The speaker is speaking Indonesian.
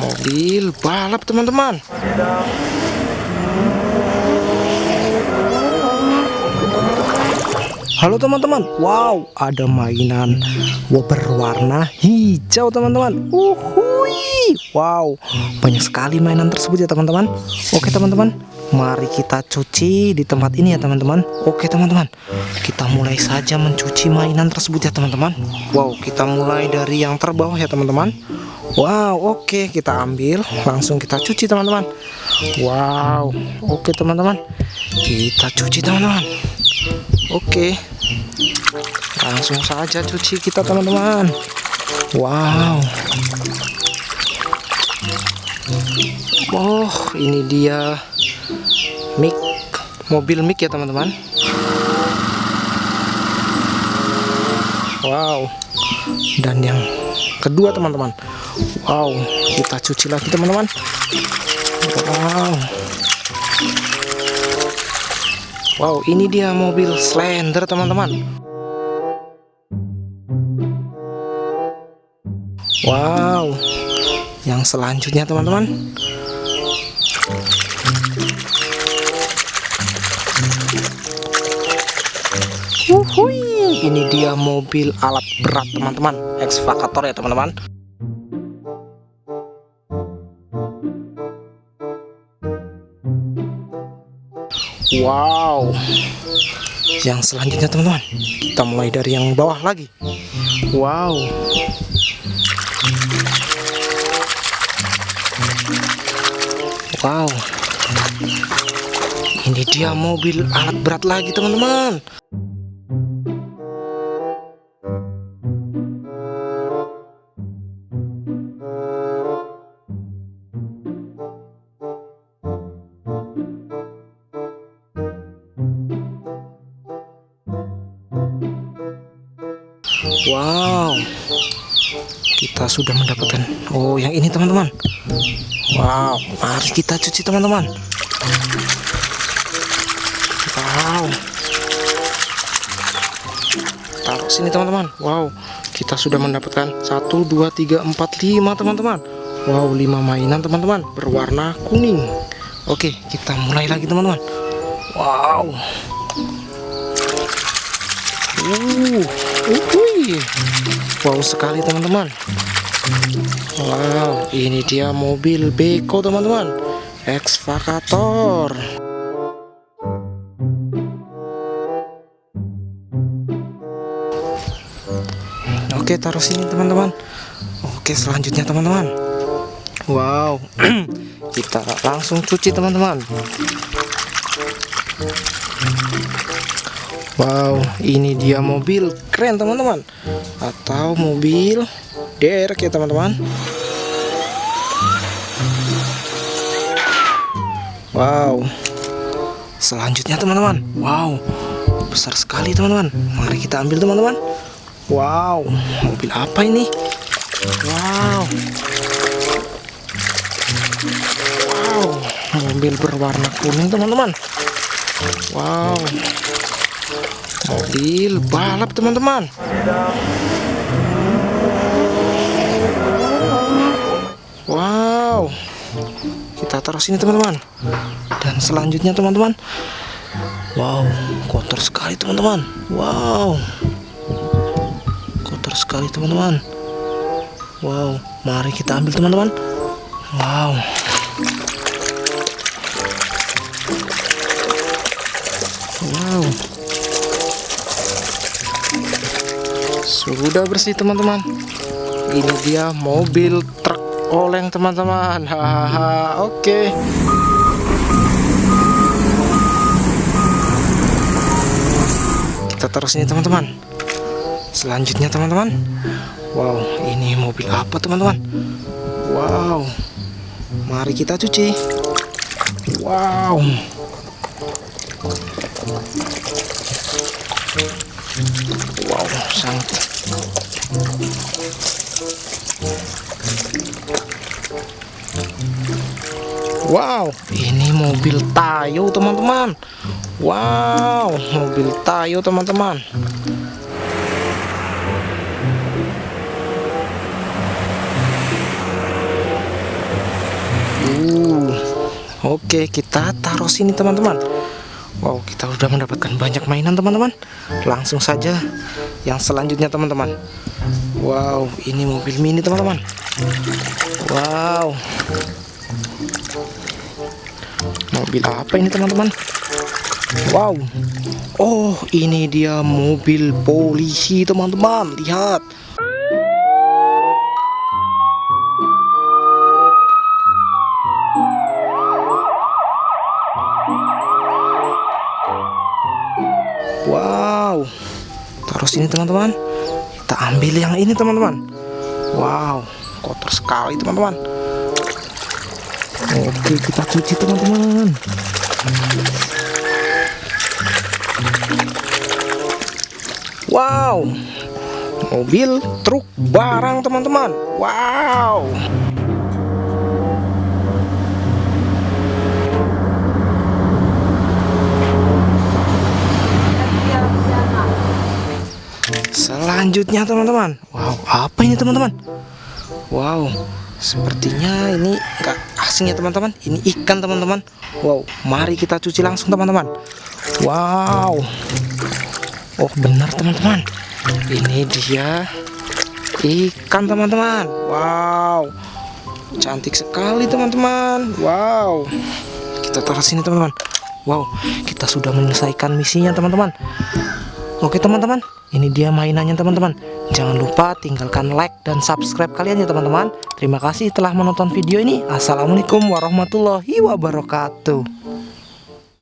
mobil balap teman-teman. Halo teman-teman, wow ada mainan berwarna hijau teman-teman. Uhui, Wow banyak sekali mainan tersebut ya teman-teman. Oke teman-teman, mari kita cuci di tempat ini ya teman-teman. Oke teman-teman, kita mulai saja mencuci mainan tersebut ya teman-teman. Wow kita mulai dari yang terbawah ya teman-teman. Wow oke kita ambil. Langsung kita cuci teman-teman. Wow oke teman-teman. Kita cuci teman-teman. Oke. Langsung saja cuci kita teman-teman. Wow. Oh ini dia mic mobil mic ya teman-teman. Wow. Dan yang kedua teman-teman. Wow kita cuci lagi teman-teman. Wow. Wow, ini dia mobil Slender, teman-teman. Wow, yang selanjutnya, teman-teman. Uhuy, ini dia mobil alat berat, teman-teman. Ekskavator ya, teman-teman. Wow. Yang selanjutnya teman-teman. Kita mulai dari yang bawah lagi. Wow. Wow Ini dia mobil alat berat lagi teman-teman. Wow Kita sudah mendapatkan. Oh yang ini teman-teman. Wow Mari kita cuci teman-teman. Wow. Taruh sini teman-teman. Wow Kita sudah mendapatkan 1, 2, 3, 4, 5 teman-teman. Wow 5 mainan teman-teman Berwarna kuning. Oke kita mulai lagi teman-teman. Wow Uh, uh, wow sekali teman-teman. Wow, ini dia mobil beko teman-teman, ekskavator. Oke, taruh sini teman-teman. Oke, selanjutnya teman-teman. Wow, kita langsung cuci teman-teman. Wow ini dia mobil. Keren teman-teman. Atau mobil derek ya teman-teman. Wow. Selanjutnya teman-teman. Wow. Besar sekali teman-teman. Mari kita ambil teman-teman. Wow. Mobil apa ini? Wow. Wow. Mobil berwarna kuning teman-teman. Wow mobil balap teman-teman. Wow. Kita taruh sini teman-teman. Dan selanjutnya teman-teman. Wow kotor sekali teman-teman. Wow. Kotor sekali teman-teman. Wow mari kita ambil teman-teman. Wow. wow sudah bersih teman-teman. Ini dia mobil truk oleng teman-teman. Hahaha oke. Kita taruh sini teman-teman. Selanjutnya teman-teman. Wow ini mobil apa teman-teman? Wow. Mari kita cuci. Wow. Wow sangat Wow, ini mobil Tayo teman-teman. Wow, mobil Tayo teman-teman. Uh, oke kita taruh sini teman-teman. Wow, kita sudah mendapatkan banyak mainan teman-teman. Langsung saja yang selanjutnya teman-teman. Wow, ini mobil mini teman-teman. Wow. Mobil apa ini teman-teman? Wow. Oh, ini dia mobil polisi teman-teman. Lihat. Taruh sini teman-teman. Kita ambil yang ini teman-teman. Wow, kotor sekali teman-teman. Oke, kita cuci teman-teman. Wow. Mobil truk barang teman-teman. Wow. Selanjutnya teman-teman. Wow apa ini teman-teman? Wow Sepertinya ini enggak asing ya teman-teman. Ini ikan teman-teman. Wow mari kita cuci langsung teman-teman. Wow. Oh benar teman-teman. Ini dia Ikan teman-teman. Wow. Cantik sekali teman-teman. Wow. Kita taruh sini teman-teman. Wow kita sudah menyelesaikan misinya teman-teman Oke teman-teman, ini dia mainannya teman-teman. Jangan lupa tinggalkan like dan subscribe kalian ya teman-teman. Terima kasih telah menonton video ini. Assalamualaikum warahmatullahi wabarakatuh.